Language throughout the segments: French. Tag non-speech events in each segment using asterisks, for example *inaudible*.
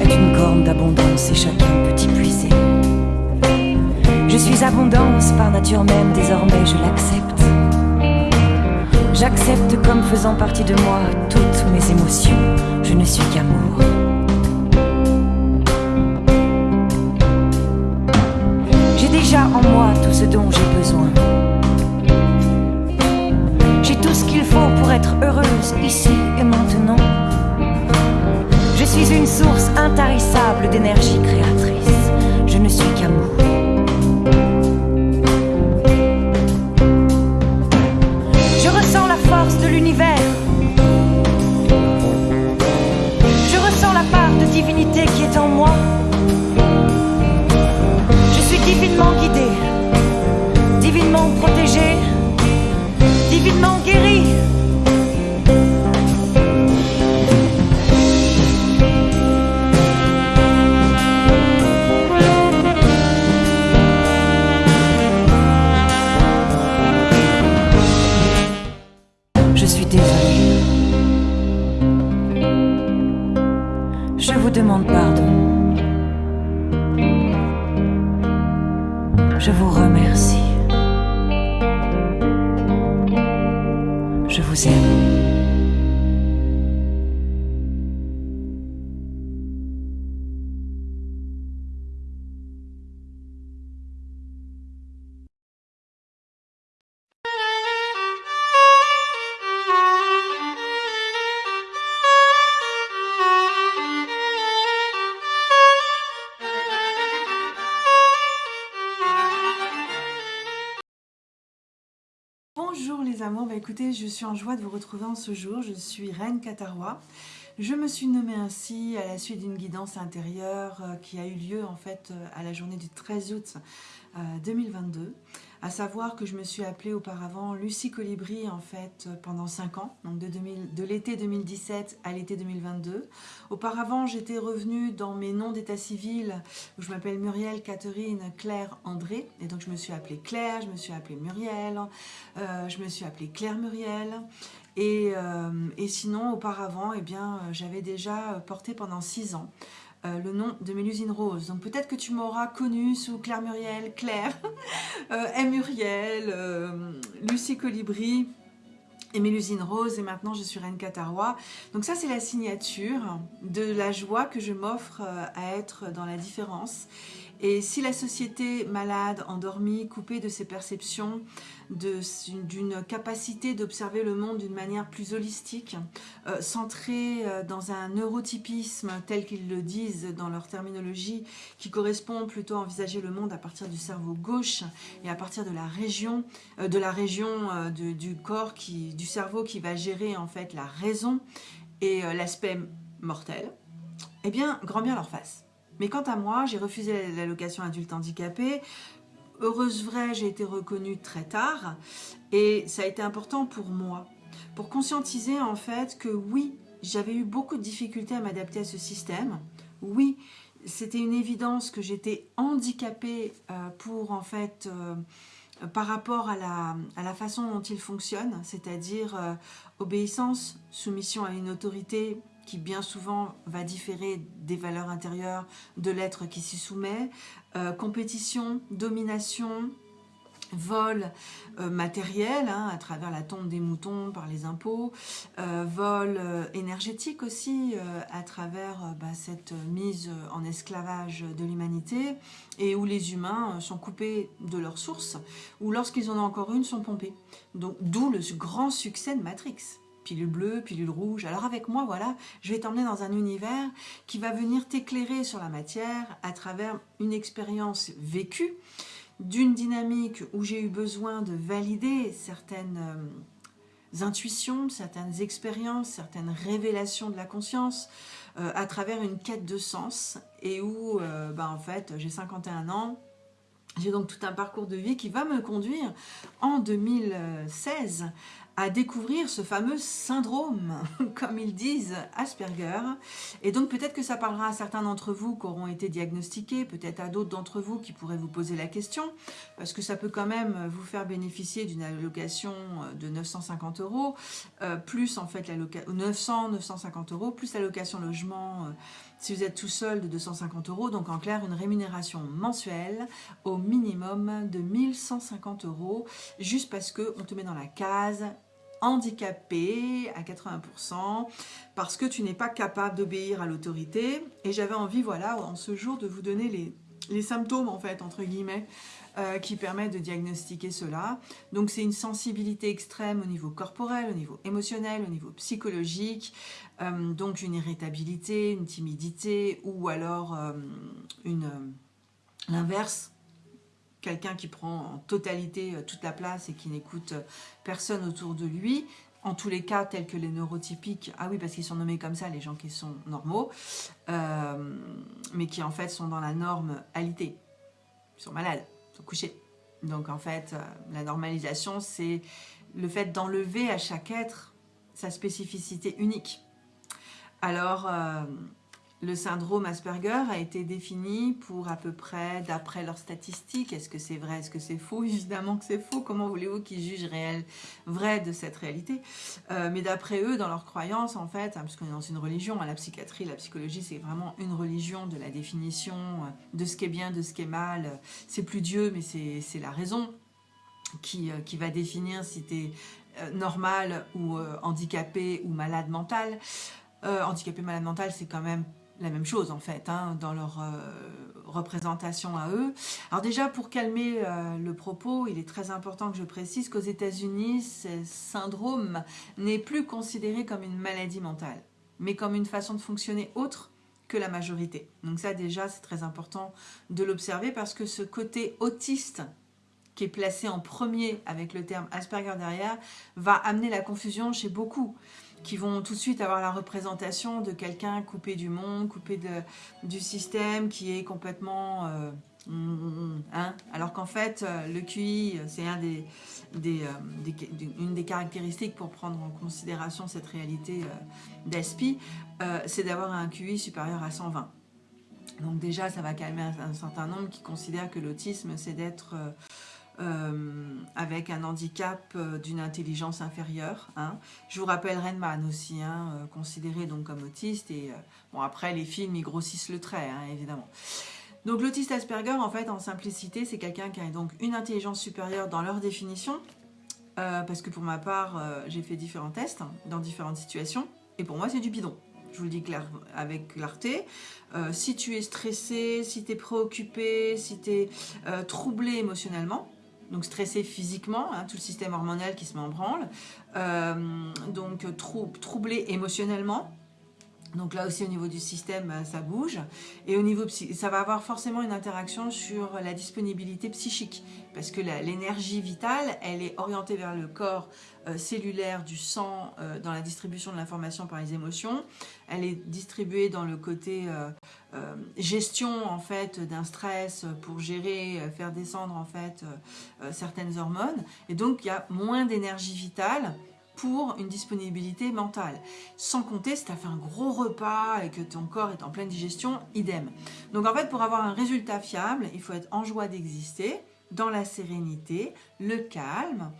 est une corne d'abondance et chacun peut y puiser. Je suis abondance par nature même, désormais je l'accepte. J'accepte comme faisant partie de moi toutes mes émotions. Je ne suis qu'amour. J'ai déjà en moi tout ce dont j'ai besoin. J'ai tout ce qu'il faut pour être heureuse ici et maintenant. Je suis une source intarissable d'énergie créatrice. Écoutez, je suis en joie de vous retrouver en ce jour, je suis Reine Katarois. Je me suis nommée ainsi à la suite d'une guidance intérieure euh, qui a eu lieu en fait euh, à la journée du 13 août euh, 2022. À savoir que je me suis appelée auparavant Lucie Colibri en fait euh, pendant 5 ans, donc de, 2000 de l'été 2017 à l'été 2022. Auparavant j'étais revenue dans mes noms d'état civil où je m'appelle Muriel Catherine Claire André et donc je me suis appelée Claire, je me suis appelée Muriel, euh, je me suis appelée Claire Muriel et, euh, sinon auparavant eh j'avais déjà porté pendant 6 ans euh, le nom de Mélusine Rose. Donc peut-être que tu m'auras connue sous Claire Muriel, Claire, *laughs* euh. Muriel, euh, Lucie Colibri et Mélusine Rose. Et maintenant, je suis Reine Catarois. Donc ça, c'est la signature de la joie que je m'offre à être dans la différence. Et si la société malade, endormie, coupée de ses perceptions, d'une capacité d'observer le monde d'une manière plus holistique, euh, centrée euh, dans un neurotypisme tel qu'ils le disent dans leur terminologie, qui correspond plutôt à envisager le monde à partir du cerveau gauche et à partir de la région, euh, de la région du corps, qui, du cerveau qui va gérer en fait la raison et l'aspect mortel, eh bien, grand bien leur face. Mais quant à moi, j'ai refusé l'allocation adulte handicapé. Heureuse vraie, j'ai été reconnue très tard et ça a été important pour moi, pour conscientiser en fait que oui, j'avais eu beaucoup de difficultés à m'adapter à ce système. Oui, c'était une évidence que j'étais handicapée euh, pour en fait euh, par rapport à la, à la façon dont il fonctionne, c'est-à-dire euh, obéissance, soumission à une autorité qui bien souvent va différer des valeurs intérieures de l'être qui s'y soumet, euh, compétition, domination, vol euh, matériel hein, à travers la tombe des moutons par les impôts, euh, vol énergétique aussi à travers bah, cette mise en esclavage de l'humanité et où les humains sont coupés de leur source ou lorsqu'ils en ont encore une sont pompés. Donc d'où le grand succès de Matrix pilule bleue, pilule rouge. Alors avec moi, voilà, je vais t'emmener dans un univers qui va venir t'éclairer sur la matière à travers une expérience vécue, d'une dynamique où j'ai eu besoin de valider certaines euh, intuitions, certaines expériences, certaines révélations de la conscience euh, à travers une quête de sens et où, euh, bah, en fait, j'ai 51 ans, j'ai donc tout un parcours de vie qui va me conduire en 2016 à découvrir ce fameux syndrome, *laughs* comme ils disent, Asperger. Et donc peut-être que ça parlera à certains d'entre vous qui auront été diagnostiqués, peut-être à d'autres d'entre vous qui pourraient vous poser la question, parce que ça peut quand même vous faire bénéficier d'une allocation de 950 euros, euh, plus en fait l'allocation 900, 950 euros, plus l'allocation logement, euh, Si vous êtes tout seul, de 250 euros. Donc en clair, une rémunération mensuelle au minimum de 1150 euros, juste parce qu'on te met dans la case handicapé à 80% parce que tu n'es pas capable d'obéir à l'autorité. Et j'avais envie, voilà, en ce jour, de vous donner les, symptômes, en fait, entre guillemets, euh, qui permettent de diagnostiquer cela. Donc c'est une sensibilité extrême au niveau corporel, au niveau émotionnel, au niveau psychologique, euh, donc une irritabilité, une timidité ou alors euh, une l'inverse, quelqu'un qui prend en totalité toute la place et qui n'écoute personne autour de lui, en tous les cas tels que les neurotypiques, ah oui parce qu'ils sont nommés comme ça les gens qui sont normaux, mais qui en fait sont dans la norme alité, ils sont malades coucher. Donc en fait, euh, la normalisation, c'est le fait d'enlever à chaque être sa spécificité unique. Alors, euh, le syndrome Asperger a été défini pour à peu près, d'après leurs statistiques, est-ce que c'est vrai, est-ce que c'est faux? *laughs* Évidemment que c'est faux, comment voulez-vous qu'ils jugent réel, vrai de cette réalité? Euh, Mais d'après eux, dans leurs croyances, en fait, hein, puisqu'on est dans une religion, hein, la psychiatrie, la psychologie, c'est vraiment une religion de la définition euh, de ce qui est bien, de ce qui est mal. C'est plus Dieu, mais c'est la raison qui, euh, qui va définir si tu es normal ou handicapé ou malade mental. handicapé, malade mental, c'est quand même la même chose en fait, hein, dans leur euh, représentation à eux. Alors déjà, pour calmer euh, le propos, il est très important que je précise qu'aux États-Unis, ce syndrome n'est plus considéré comme une maladie mentale, mais comme une façon de fonctionner autre que la majorité. Donc ça déjà, c'est très important de l'observer parce que ce côté autiste qui est placé en premier avec le terme Asperger derrière, va amener la confusion chez beaucoup qui vont tout de suite avoir la représentation de quelqu'un coupé du monde, coupé du système, qui est complètement... Euh, hein, alors qu'en fait, euh, le QI, c'est euh, une des caractéristiques pour prendre en considération cette réalité d'ASPI, c'est d'avoir un QI supérieur à 120. Donc déjà, ça va calmer un certain nombre qui considèrent que l'autisme, c'est d'être euh, avec un handicap euh, d'une intelligence inférieure. Hein. Je vous rappelle Renman aussi, hein, euh, considéré donc comme autiste. Et bon, après, les films, ils grossissent le trait, hein, évidemment. Donc l'autiste Asperger, en fait, en simplicité, c'est quelqu'un qui a donc une intelligence supérieure dans leur définition, parce que pour ma part, j'ai fait différents tests dans différentes situations, et pour moi, c'est du bidon. Je vous le dis avec clarté. si tu es stressé, si tu es préoccupé, si tu es troublé émotionnellement, donc stressé physiquement, hein, tout le système hormonal qui se met en branle, euh, donc troublé émotionnellement, donc là aussi au niveau du système, euh, ça bouge. Et au niveau ça va avoir forcément une interaction sur la disponibilité psychique. Parce que l'énergie vitale, elle est orientée vers le corps euh, cellulaire du sang dans la distribution de l'information par les émotions. Elle est distribuée dans le côté gestion en fait d'un stress pour gérer, faire descendre en fait certaines hormones. Et donc il y a moins d'énergie vitale pour une disponibilité mentale. Sans compter si tu as fait un gros repas et que ton corps est en pleine digestion, idem. Donc en fait, pour avoir un résultat fiable, il faut être en joie d'exister, dans la sérénité, le calme,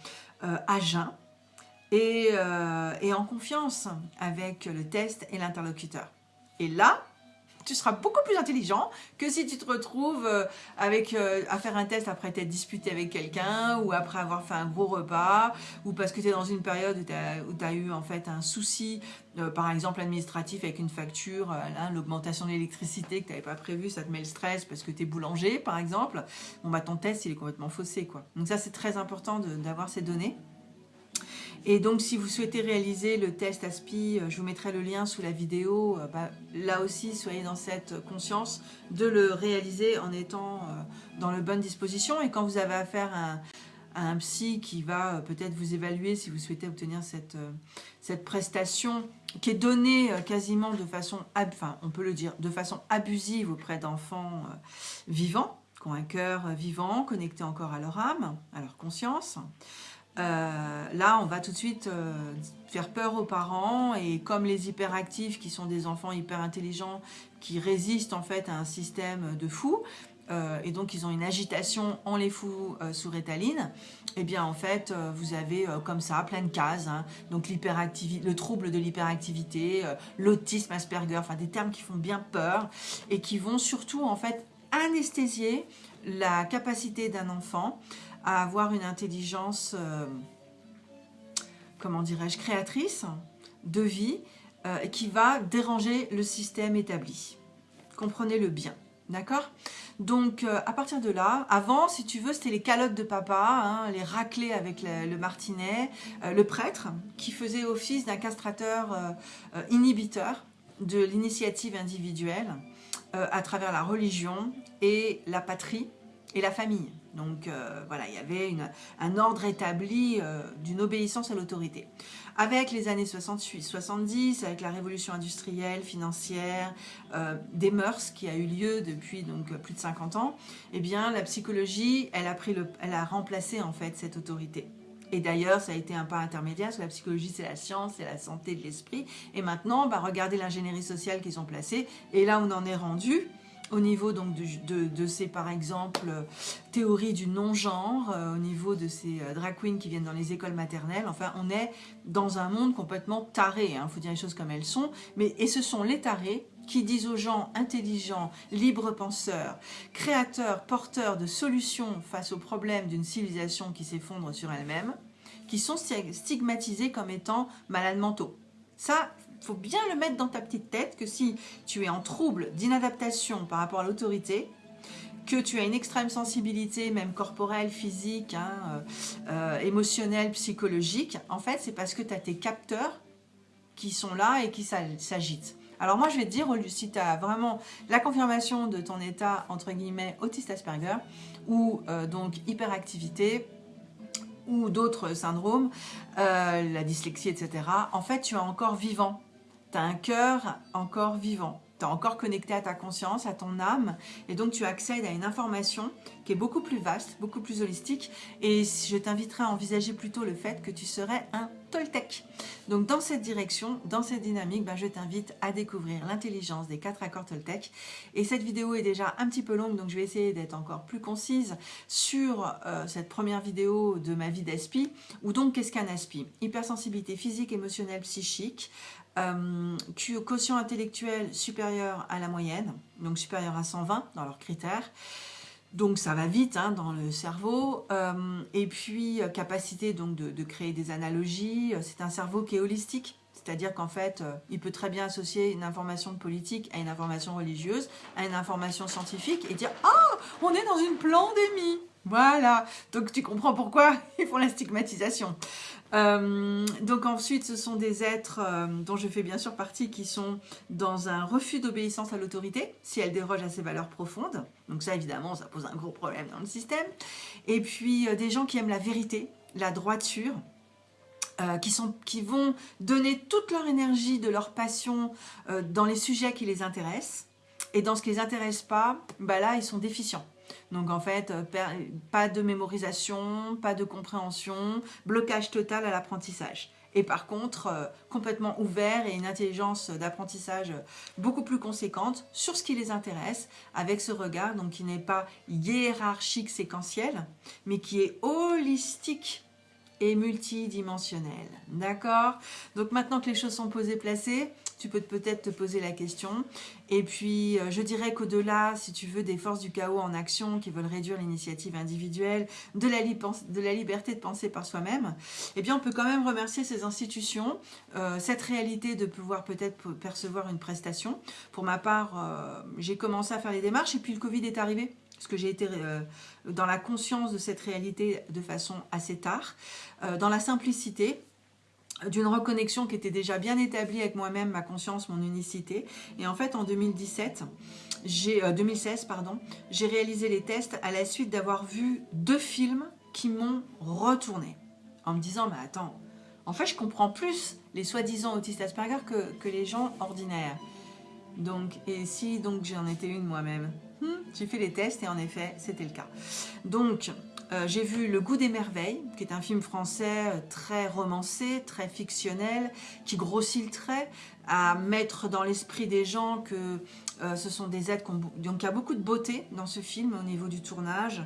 euh, à jeun et, euh, et en confiance avec le test et l'interlocuteur. Et là, tu seras beaucoup plus intelligent que si tu te retrouves euh, avec, euh, à faire un test après t'être disputé avec quelqu'un ou après avoir fait un gros repas ou parce que tu es dans une période où tu as, eu en fait un souci, euh, par exemple administratif avec une facture, l'augmentation de l'électricité que tu n'avais pas prévu, ça te met le stress parce que tu es boulanger par exemple. Bon bah ton test il est complètement faussé quoi. Donc ça c'est très important d'avoir ces données. Et donc, si vous souhaitez réaliser le test ASPI, euh, je vous mettrai le lien sous la vidéo. Euh, bah, là aussi, soyez dans cette conscience de le réaliser en étant euh, dans la bonne disposition. Et quand vous avez affaire à un, psy qui va peut-être vous évaluer si vous souhaitez obtenir cette, cette prestation qui est donnée quasiment de façon, enfin, on peut le dire, de façon abusive auprès d'enfants vivants, qui ont un cœur vivant, connecté encore à leur âme, à leur conscience. Euh, là, on va tout de suite euh, faire peur aux parents et comme les hyperactifs qui sont des enfants hyper intelligents qui résistent en fait à un système de fou, euh, et donc ils ont une agitation, on les euh, sous rétaline, eh bien en fait vous avez comme ça plein de cases, hein. donc le trouble de l'hyperactivité, l'autisme Asperger, enfin des termes qui font bien peur et qui vont surtout en fait anesthésier la capacité d'un enfant à avoir une intelligence, comment dirais-je, créatrice de vie qui va déranger le système établi. Comprenez-le bien. D'accord? Donc, euh, à partir de là, avant, si tu veux, c'était les calottes de papa, hein, les raclés avec le, martinet, euh, le prêtre, qui faisait office d'un castrateur euh, inhibiteur de l'initiative individuelle à travers la religion et la patrie et la famille. Donc voilà, il y avait un ordre établi d'une obéissance à l'autorité. Avec les années 68-70, avec la révolution industrielle, financière, euh, des mœurs qui a eu lieu depuis donc plus de 50 ans, eh bien la psychologie, a, elle a remplacé en fait cette autorité. Et d'ailleurs, ça a été un pas intermédiaire, parce que la psychologie, c'est la science, c'est la santé de l'esprit. Et maintenant, bah, regardez l'ingénierie sociale qu'ils ont placée. Et là, on en est rendu au niveau donc de, ces, par exemple, théories du non-genre, euh, au niveau de ces euh, drag queens qui viennent dans les écoles maternelles. Enfin, on est dans un monde complètement taré, il hein, faut dire les choses comme elles sont. Mais, et ce sont les tarés qui disent aux gens intelligents, libres penseurs, créateurs, porteurs de solutions face aux problèmes d'une civilisation qui s'effondre sur elle-même, qui sont stigmatisés comme étant malades mentaux. Ça, faut bien le mettre dans ta petite tête que si tu es en trouble d'inadaptation par rapport à l'autorité, que tu as une extrême sensibilité, même corporelle, physique, hein, euh, euh, émotionnelle, psychologique, en fait, c'est parce que tu as tes capteurs qui sont là et qui s'agitent. Alors moi, je vais te dire, si tu as vraiment la confirmation de ton état, entre guillemets, autiste Asperger, ou euh, donc hyperactivité, ou d'autres syndromes, la dyslexie, etc., en fait, tu es encore vivant tu as un cœur encore vivant, tu es encore connecté à ta conscience, à ton âme, et donc tu accèdes à une information qui est beaucoup plus vaste, beaucoup plus holistique, et je t'inviterai à envisager plutôt le fait que tu serais un Toltec. Donc dans cette direction, dans cette dynamique, ben, je t'invite à découvrir l'intelligence des quatre accords Toltec. Et cette vidéo est déjà un petit peu longue, donc je vais essayer d'être encore plus concise sur euh, cette première vidéo de ma vie d'aspi, ou donc qu'est-ce qu'un aspi? Hypersensibilité physique, émotionnelle, psychique, euh, quotient intellectuel supérieur à la moyenne, donc supérieur à 120 dans leurs critères. Donc ça va vite hein, dans le cerveau. Euh, et puis euh, capacité donc de, de, créer des analogies. C'est un cerveau qui est holistique. C'est-à-dire qu'en fait, il peut très bien associer une information politique à une information religieuse, à une information scientifique et dire « Ah, on est dans une pandémie !» Voilà, donc tu comprends pourquoi *laughs* ils font la stigmatisation. Euh, donc ensuite, ce sont des êtres euh, dont je fais bien sûr partie qui sont dans un refus d'obéissance à l'autorité, si elle déroge à ses valeurs profondes. Donc ça, évidemment, ça pose un gros problème dans le système. Et puis, euh, des gens qui aiment la vérité, la droiture, qui, sont, qui vont donner toute leur énergie, de leur passion dans les sujets qui les intéressent. Et dans ce qui les intéresse pas, bah là, ils sont déficients. Donc en fait, euh, pas de mémorisation, pas de compréhension, blocage total à l'apprentissage. Et par contre, euh, complètement ouvert et une intelligence d'apprentissage beaucoup plus conséquente sur ce qui les intéresse, avec ce regard donc qui n'est pas hiérarchique séquentiel, mais qui est holistique et multidimensionnel. D'accord? Donc maintenant que les choses sont posées, placées, tu peux peut-être te poser la question. Et puis, euh, je dirais qu'au-delà, si tu veux, des forces du chaos en action qui veulent réduire l'initiative individuelle, de la, liberté de penser par soi-même, eh bien, on peut quand même remercier ces institutions, euh, cette réalité de pouvoir peut-être percevoir une prestation. Pour ma part, euh, j'ai commencé à faire les démarches et puis le Covid est arrivé parce que j'ai été dans la conscience de cette réalité de façon assez tard, dans la simplicité, d'une reconnexion qui était déjà bien établie avec moi-même, ma conscience, mon unicité. Et en fait, en 2017, j'ai 2016, euh, pardon, j'ai réalisé les tests à la suite d'avoir vu deux films qui m'ont retourné. En me disant, mais attends, en fait, je comprends plus les soi-disant autistes Asperger que, que, les gens ordinaires. Donc, et si donc j'en étais une moi-même J'ai fait les tests et en effet, c'était le cas. Donc, euh, j'ai vu Le goût des merveilles, qui est un film français euh, très romancé, très fictionnel, qui grossit le trait, à mettre dans l'esprit des gens que Euh, ce sont des ont, donc il y a beaucoup de beauté dans ce film au niveau du tournage.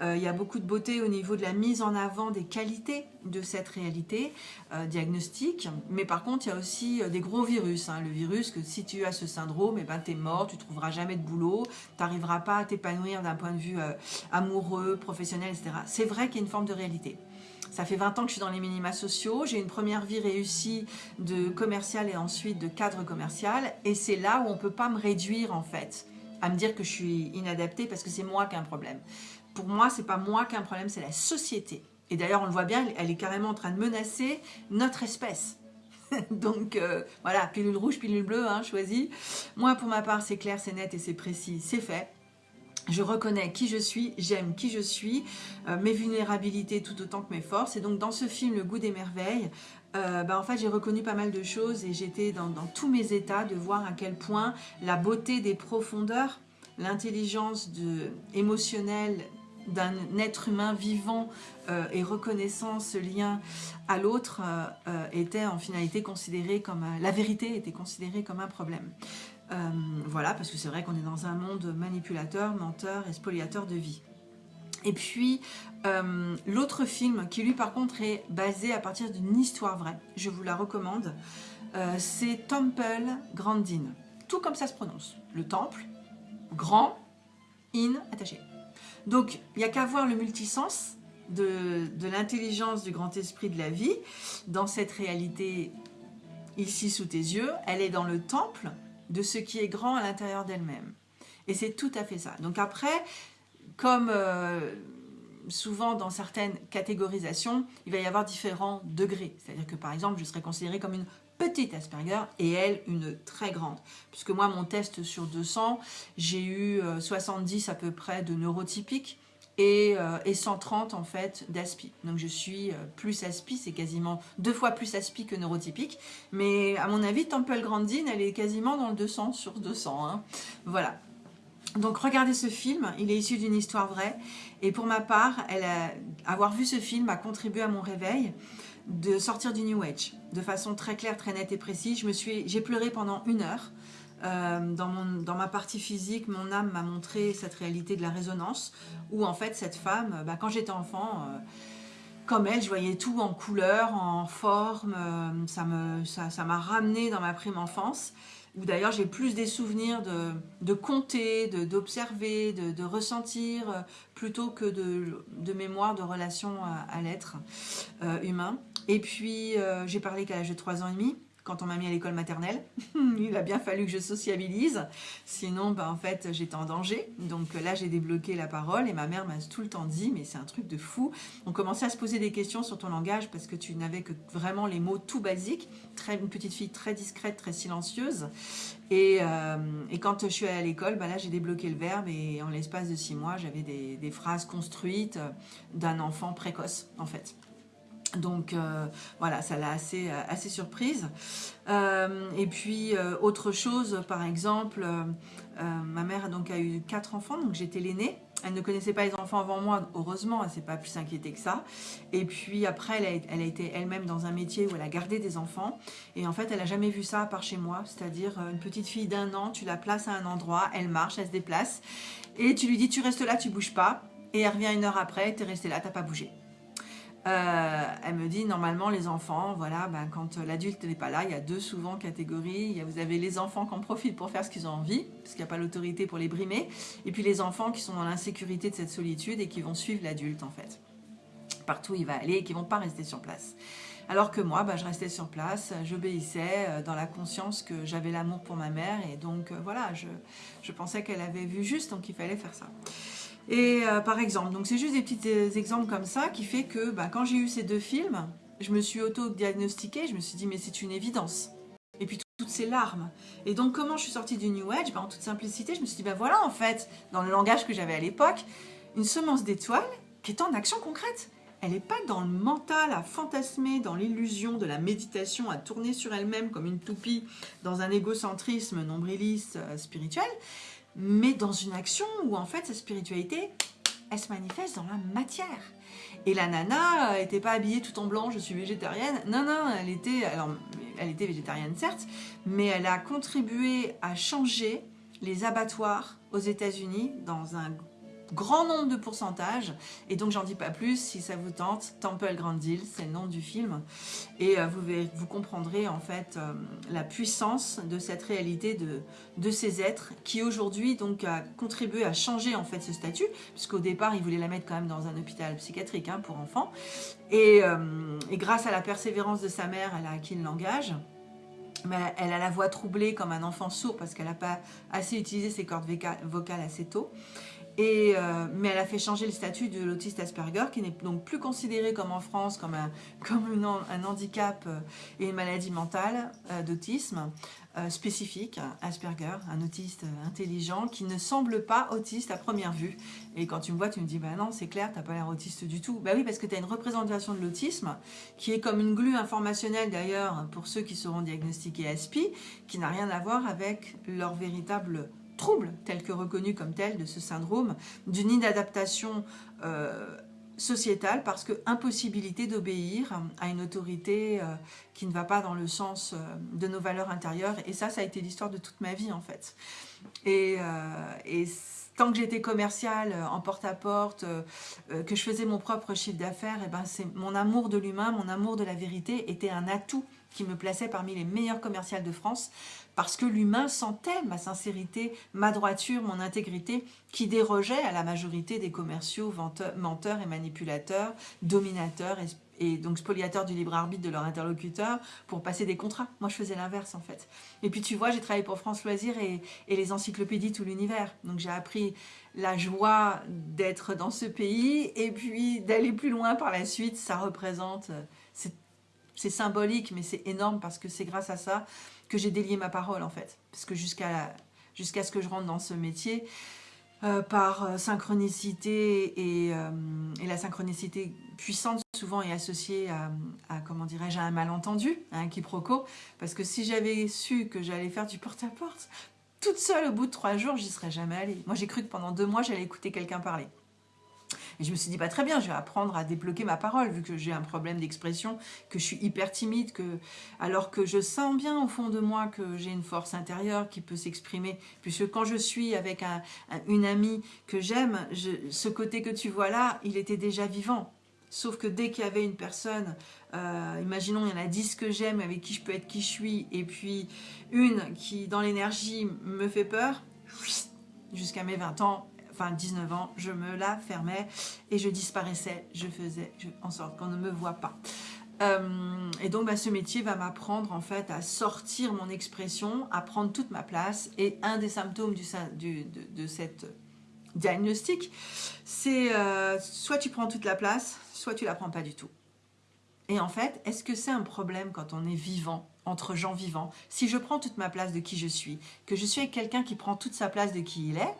Euh, il y a beaucoup de beauté au niveau de la mise en avant des qualités de cette réalité euh, diagnostique. Mais par contre, il y a aussi des gros virus. Hein. Le virus que si tu as ce syndrome, eh ben, tu es mort, tu trouveras jamais de boulot, tu n'arriveras pas à t'épanouir d'un point de vue amoureux, professionnel, etc. C'est vrai qu'il y a une forme de réalité. Ça fait 20 ans que je suis dans les minima sociaux. J'ai une première vie réussie de commercial et ensuite de cadre commercial. Et c'est là où on ne peut pas me réduire en fait à me dire que je suis inadaptée parce que c'est moi qui ai un problème. Pour moi, c'est pas moi qui ai un problème, c'est la société. Et d'ailleurs, on le voit bien, elle est carrément en train de menacer notre espèce. *laughs* Donc euh, voilà, pilule rouge, pilule bleue, hein, choisie. Moi, pour ma part, c'est clair, c'est net et c'est précis, c'est fait je reconnais qui je suis, j'aime qui je suis, euh, mes vulnérabilités tout autant que mes forces. Et donc dans ce film, Le goût des merveilles, euh, bah, en j'ai reconnu pas mal de choses et j'étais dans, tous mes états de voir à quel point la beauté des profondeurs, l'intelligence émotionnelle d'un être humain vivant euh, et reconnaissant ce lien à l'autre était en finalité considérée comme la vérité était considérée comme un problème. Euh, voilà, parce que c'est vrai qu'on est dans un monde manipulateur, menteur et spoliateur de vie. Et puis, euh, l'autre film, qui lui par contre est basé à partir d'une histoire vraie, je vous la recommande, euh, c'est Temple Grandin. Tout comme ça se prononce. Le temple, grand, in, attaché. Donc, il n'y a qu'à voir le multisens de, de l'intelligence du grand esprit de la vie dans cette réalité ici sous tes yeux. Elle est dans le temple, de ce qui est grand à l'intérieur d'elle-même. Et c'est tout à fait ça. Donc après, comme euh, souvent dans certaines catégorisations, il va y avoir différents degrés. C'est-à-dire que par exemple, je serais considérée comme une petite Asperger et elle une très grande. Puisque moi, mon test sur 200, j'ai eu 70 euh, à peu près de neurotypiques et, 130 euh, en fait d'aspi. Donc je suis euh, plus aspi, c'est quasiment deux fois plus aspi que neurotypique. Mais à mon avis, Temple Grandin, elle est quasiment dans le 200 sur 200. Hein. Voilà. Donc regardez ce film, il est issu d'une histoire vraie. Et pour ma part, avoir vu ce film a contribué à mon réveil de sortir du New Age de façon très claire, très nette et précise. J'ai pleuré pendant une heure. Euh, dans, mon, dans, ma partie physique, mon âme m'a montré cette réalité de la résonance, où en fait cette femme, bah, quand j'étais enfant, euh, comme elle, je voyais tout en couleur, en forme, euh, ça m'a ça, ça ramené dans ma prime enfance, où d'ailleurs j'ai plus des souvenirs de, de compter, d'observer, de, de, ressentir, plutôt que de, de mémoire, de relation à, à l'être humain. Et puis j'ai parlé qu'à l'âge de 3 ans et demi, quand on m'a mis à l'école maternelle. *laughs* Il a bien fallu que je sociabilise, sinon ben, en fait j'étais en danger. Donc là j'ai débloqué la parole et ma mère m'a tout le temps dit mais c'est un truc de fou. On commençait à se poser des questions sur ton langage parce que tu n'avais que vraiment les mots tout basiques. Très, une petite fille très discrète, très silencieuse. Et, euh, quand je suis allée à l'école, ben là j'ai débloqué le verbe et en l'espace de six mois j'avais des, des phrases construites d'un enfant précoce en fait. Donc euh, voilà, ça l'a assez, euh, assez surprise. Euh, et puis autre chose, par exemple, ma mère donc, a eu quatre enfants, donc j'étais l'aînée. Elle ne connaissait pas les enfants avant moi, heureusement, elle ne s'est pas plus inquiétée que ça. Et puis après, elle a, été elle-même dans un métier où elle a gardé des enfants. Et en fait, elle n'a jamais vu ça à part chez moi. C'est-à-dire une petite fille d'un an, tu la places à un endroit, elle marche, elle se déplace. Et tu lui dis, tu restes là, tu bouges pas. Et elle revient une heure après, tu es resté là, tu n'as pas bougé. Euh, elle me dit normalement les enfants, voilà, ben, quand l'adulte n'est pas là, il y a deux souvent catégories. vous avez les enfants qui en profitent pour faire ce qu'ils ont envie, parce qu'il n'y a pas l'autorité pour les brimer, et puis les enfants qui sont dans l'insécurité de cette solitude et qui vont suivre l'adulte en fait. Partout où il va aller et qui ne vont pas rester sur place. Alors que moi, ben, je restais sur place, j'obéissais euh, dans la conscience que j'avais l'amour pour ma mère et donc euh, voilà, je, je pensais qu'elle avait vu juste, donc il fallait faire ça. Et euh, par exemple, donc c'est juste des petits exemples comme ça qui fait que bah, quand j'ai eu ces deux films, je me suis auto-diagnostiquée, je me suis dit mais c'est une évidence. Et puis toutes ces larmes. Et donc comment je suis sortie du New Age? Bah, En toute simplicité, je me suis dit ben voilà en fait, dans le langage que j'avais à l'époque, une semence d'étoiles qui est en action concrète. Elle n'est pas dans le mental à fantasmer, dans l'illusion de la méditation, à tourner sur elle-même comme une toupie dans un égocentrisme nombriliste euh, spirituel mais dans une action où en fait sa spiritualité, elle se manifeste dans la matière. Et la nana n'était pas habillée tout en blanc, je suis végétarienne. Non, non, elle était, alors, elle était végétarienne certes, mais elle a contribué à changer les abattoirs aux États-Unis dans un grand nombre de pourcentages. Et donc, j'en dis pas plus, si ça vous tente, Temple Grandin, c'est le nom du film. Et euh, vous, vous comprendrez en fait euh, la puissance de cette réalité de, de ces êtres qui aujourd'hui donc a contribué à changer en fait ce statut, puisqu'au départ, ils voulaient la mettre quand même dans un hôpital psychiatrique hein, pour enfants. Et, euh, et grâce à la persévérance de sa mère, elle a acquis le langage mais elle a la voix troublée comme un enfant sourd parce qu'elle n'a pas assez utilisé ses cordes vocales assez tôt. Et, euh, mais elle a fait changer le statut de l'autiste Asperger, qui n'est donc plus considéré comme en France comme un, *laughs* handicap euh, et une maladie mentale euh, d'autisme spécifique, Asperger, un autiste intelligent qui ne semble pas autiste à première vue. Et quand tu me vois, tu me dis, bah non, c'est clair, tu n'as pas l'air autiste du tout. Bah oui, parce que tu as une représentation de l'autisme qui est comme une glue informationnelle d'ailleurs pour ceux qui seront diagnostiqués ASPI, qui n'a rien à voir avec leur véritable trouble tel que reconnu comme tel de ce syndrome, d'une inadaptation euh, sociétale parce que impossibilité d'obéir à une autorité euh, qui ne va pas dans le sens euh, de nos valeurs intérieures. Et ça, ça a été l'histoire de toute ma vie en fait. Et, tant que j'étais commerciale en porte-à-porte, que je faisais mon propre chiffre d'affaires, et eh ben mon amour de l'humain, mon amour de la vérité était un atout qui me plaçait parmi les meilleures commerciales de France parce que l'humain sentait ma sincérité, ma droiture, mon intégrité, qui dérogeait à la majorité des commerciaux, menteurs et manipulateurs, dominateurs et, donc spoliateurs du libre arbitre de leur interlocuteur pour passer des contrats. Moi, je faisais l'inverse, en fait. Et puis, tu vois, j'ai travaillé pour France Loisirs et, les encyclopédies Tout l'univers. Donc, j'ai appris la joie d'être dans ce pays et puis d'aller plus loin par la suite. Ça représente... C'est symbolique, mais c'est énorme parce que c'est grâce à ça que j'ai délié ma parole en fait. Parce que jusqu'à ce que je rentre dans ce métier, euh, par euh, synchronicité euh, et, la synchronicité puissante souvent est associée à, comment dirais-je, à un malentendu, à un quiproquo, parce que si j'avais su que j'allais faire du porte-à-porte, toute seule au bout de trois jours, j'y serais jamais allée. Moi j'ai cru que pendant deux mois j'allais écouter quelqu'un parler. Et je me suis dit, pas très bien, je vais apprendre à débloquer ma parole, vu que j'ai un problème d'expression, que je suis hyper timide, que alors que je sens bien au fond de moi que j'ai une force intérieure qui peut s'exprimer. Puisque quand je suis avec une amie que j'aime, ce côté que tu vois là, il était déjà vivant. Sauf que dès qu'il y avait une personne, euh, imaginons il y en a 10 que j'aime, avec qui je peux être qui je suis, et puis une qui dans l'énergie me fait peur, jusqu'à mes 20 ans, enfin 19 ans, je me la fermais et je disparaissais, je faisais en sorte qu'on ne me voit pas. Euh, et donc bah, ce métier va m'apprendre en fait à sortir mon expression, à prendre toute ma place et un des symptômes de, cette diagnostic, c'est euh, soit tu prends toute la place, soit tu la prends pas du tout. Et en fait, est-ce que c'est un problème quand on est vivant, entre gens vivants? Si je prends toute ma place de qui je suis, que je suis avec quelqu'un qui prend toute sa place de qui il est,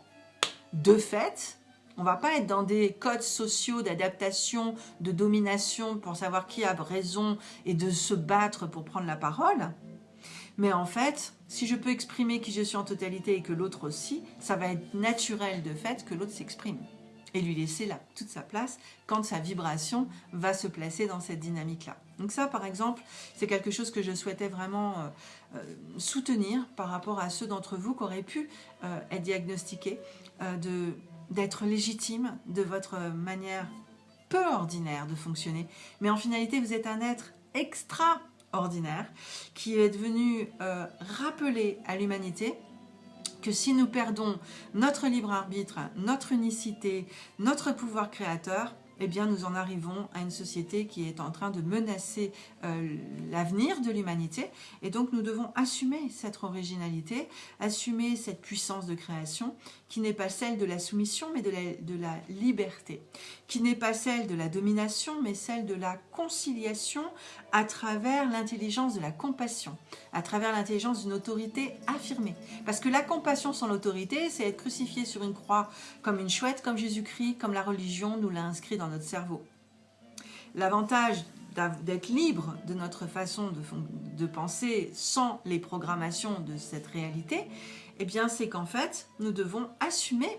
de fait, on va pas être dans des codes sociaux d'adaptation, de domination pour savoir qui a raison et de se battre pour prendre la parole. Mais en fait, si je peux exprimer qui je suis en totalité et que l'autre aussi, ça va être naturel de fait que l'autre s'exprime et lui laisser toute sa place quand sa vibration va se placer dans cette dynamique-là. Donc ça, par exemple, c'est quelque chose que je souhaitais vraiment euh, euh, soutenir par rapport à ceux d'entre vous qui auraient pu euh, être diagnostiqués d'être légitime de votre manière peu ordinaire de fonctionner. Mais en finalité, vous êtes un être extraordinaire qui est devenu euh, rappeler à l'humanité que si nous perdons notre libre arbitre, notre unicité, notre pouvoir créateur, eh bien nous en arrivons à une société qui est en train de menacer euh, l'avenir de l'humanité et donc nous devons assumer cette originalité, assumer cette puissance de création qui n'est pas celle de la soumission mais de la, liberté, qui n'est pas celle de la domination mais celle de la conciliation à travers l'intelligence de la compassion, à travers l'intelligence d'une autorité affirmée. Parce que la compassion sans l'autorité, c'est être crucifié sur une croix comme une chouette, comme Jésus-Christ, comme la religion nous l'a inscrit dans notre cerveau. L'avantage d'être libre de notre façon de, penser sans les programmations de cette réalité, eh bien c'est qu'en fait, nous devons assumer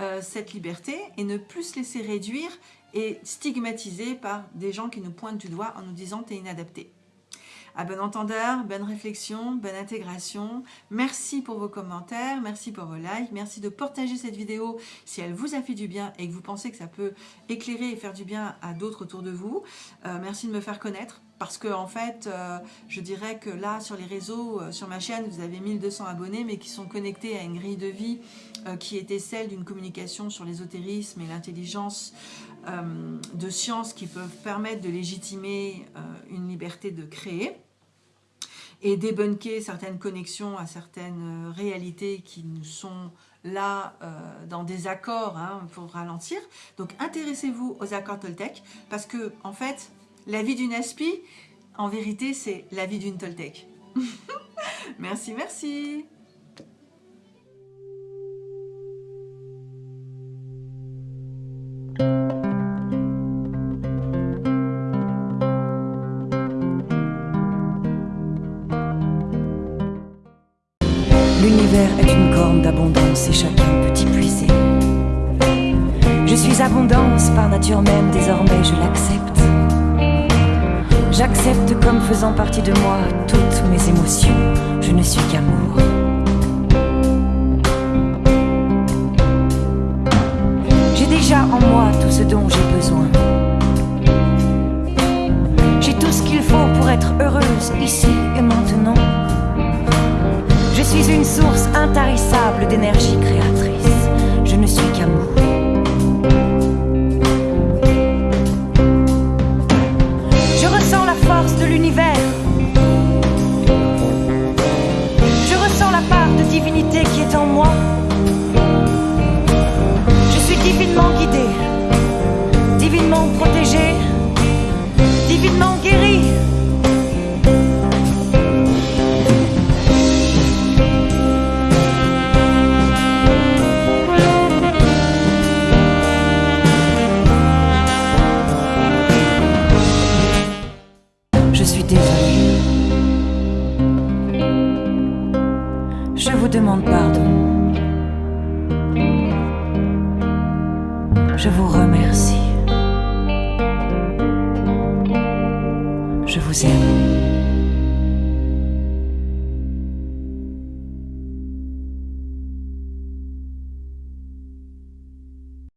euh, cette liberté et ne plus se laisser réduire et stigmatiser par des gens qui nous pointent du doigt en nous disant « t'es inadapté ». À bon entendeur, bonne réflexion, bonne intégration. Merci pour vos commentaires, merci pour vos likes, merci de partager cette vidéo si elle vous a fait du bien et que vous pensez que ça peut éclairer et faire du bien à d'autres autour de vous. Euh, merci de me faire connaître parce que en fait, euh, je dirais que là, sur les réseaux, euh, sur ma chaîne, vous avez 1200 abonnés, mais qui sont connectés à une grille de vie qui était celle d'une communication sur l'ésotérisme et l'intelligence de sciences qui peuvent permettre de légitimer une liberté de créer et débunker certaines connexions à certaines euh, réalités qui nous sont là euh, dans des accords hein, pour ralentir. Donc intéressez-vous aux accords Toltec parce que en fait, la vie d'une aspi, en vérité, c'est la vie d'une Toltec. *laughs* merci, merci L'univers est une corne d'abondance et chacun peut y puiser. Je suis abondance par nature même, désormais je l'accepte. J'accepte comme faisant partie de moi toutes mes émotions. Je ne suis qu'amour. J'ai déjà en moi tout ce dont j'ai en moi. Je suis divinement guidé, divinement protégé, divinement